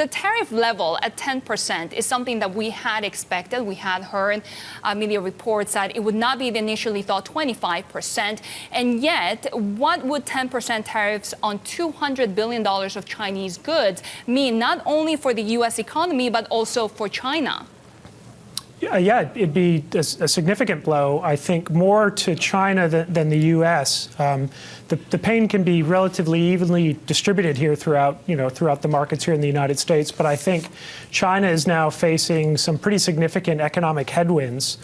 the tariff level at 10% is something that we had expected. We had heard uh, media reports that it would not be the initially thought 25%. And yet, what would 10% tariffs on $200 billion of Chinese goods mean not only for the U.S. economy, but also for China? Yeah, it'd be a, a, significant blow, I think, more to China than, than the U.S. Um, the, the, pain can be relatively evenly distributed here throughout, you know, throughout the markets here in the United States, but I think China is now facing some pretty significant economic headwinds.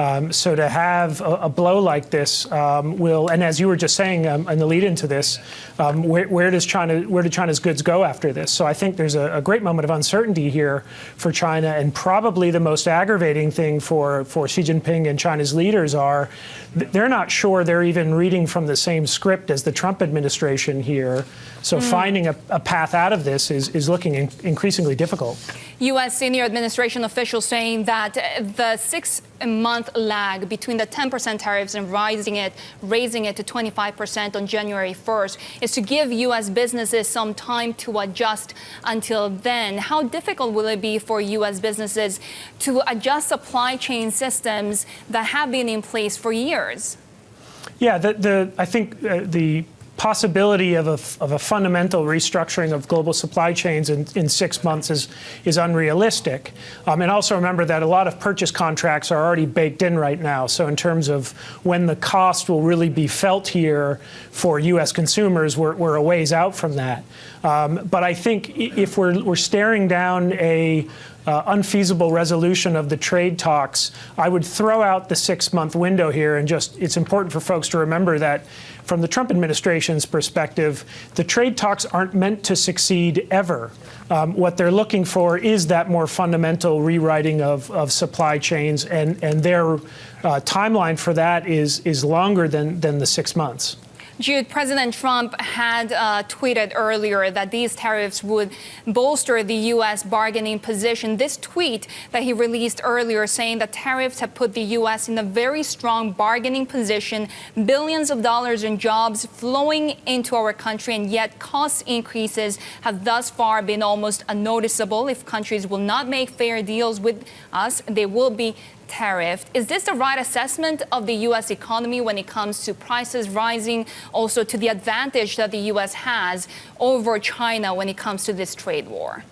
Um, so to have a, a, blow like this um, will, and as you were just saying um, in the lead into this, um, where, where, does China, where do China's goods go after this? So I think there's a, a, great moment of uncertainty here for China, and probably the most aggravating thing for, for Xi Jinping and China's leaders are they're not sure they're even reading from the same script as the Trump administration here. So mm. finding a, a, path out of this is, is looking in, increasingly difficult. U.S. senior administration officials saying that the six-month lag between the 10% tariffs and rising it, raising it to 25% on January 1st is to give U.S. businesses some time to adjust until then. How difficult will it be for U.S. businesses to adjust supply chain systems that have been in place for years? Yeah, the, the I think uh, the possibility of a, of a fundamental restructuring of global supply chains in, in six months is, is unrealistic. Um, and also remember that a lot of purchase contracts are already baked in right now. So in terms of when the cost will really be felt here for U.S. consumers, we're, we're a ways out from that. Um, but I think if we're, we're staring down a uh, unfeasible resolution of the trade talks, I would throw out the six-month window here and just, it's important for folks to remember that from the Trump perspective, the trade talks aren't meant to succeed ever. Um, what they're looking for is that more fundamental rewriting of, of supply chains, and, and their uh, timeline for that is, is longer than, than the six months. Jude, President Trump had uh, tweeted earlier that these tariffs would bolster the U.S. bargaining position. This tweet that he released earlier saying that tariffs have put the U.S. in a very strong bargaining position, billions of dollars in jobs flowing into our country, and yet cost increases have thus far been almost unnoticeable. If countries will not make fair deals with us, they will be tariffed. Is this the right assessment of the U.S. economy when it comes to prices rising, also to the advantage that the U.S. has over China when it comes to this trade war?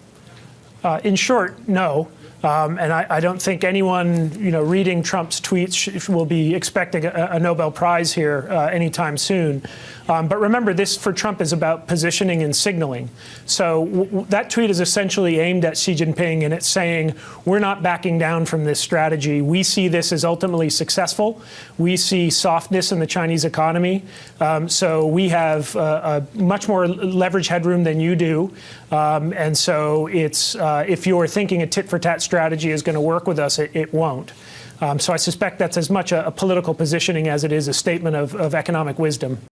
Uh, in short, no. Um, and I, I, don't think anyone, you know, reading Trump's tweets will be expecting a, a Nobel Prize here uh, anytime soon. Um, but remember, this for Trump is about positioning and signaling. So that tweet is essentially aimed at Xi Jinping, and it's saying we're not backing down from this strategy. We see this as ultimately successful. We see softness in the Chinese economy. Um, so we have uh, much more leverage headroom than you do. Um, and so it's uh, if you're thinking a tit for tat strategy is going to work with us, it, it won't. Um, so I suspect that's as much a, a, political positioning as it is a statement of, of economic wisdom.